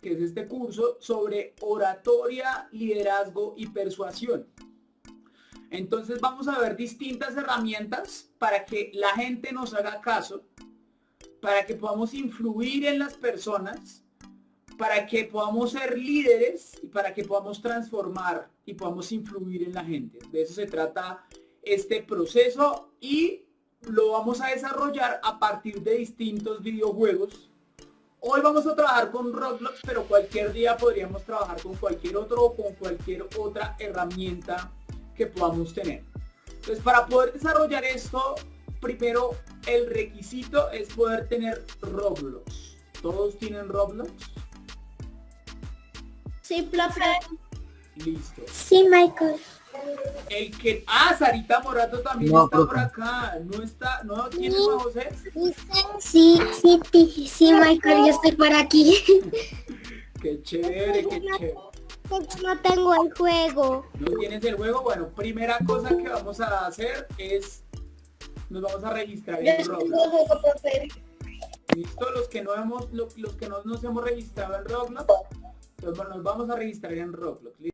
que es este curso sobre oratoria, liderazgo y persuasión. Entonces vamos a ver distintas herramientas para que la gente nos haga caso, para que podamos influir en las personas, para que podamos ser líderes y para que podamos transformar y podamos influir en la gente. De eso se trata este proceso y lo vamos a desarrollar a partir de distintos videojuegos Hoy vamos a trabajar con Roblox, pero cualquier día podríamos trabajar con cualquier otro o con cualquier otra herramienta que podamos tener. Entonces, para poder desarrollar esto, primero el requisito es poder tener Roblox. ¿Todos tienen Roblox? Sí, profe. Listo. Sí, Michael. El que... Ah, Sarita Morato también No, está profe. por acá. No está... ¿No tiene José? Sí, sí, sí, sí, Michael, yo estoy por aquí. Qué chévere, qué chévere. No tengo el juego. ¿No tienes el juego? Bueno, primera cosa que vamos a hacer es... Nos vamos a registrar en Roblox. ¿Listo? Los que no hemos, lo- los que no nos hemos registrado en Roblox, pues bueno, nos vamos a registrar en Roblox. ¿listo?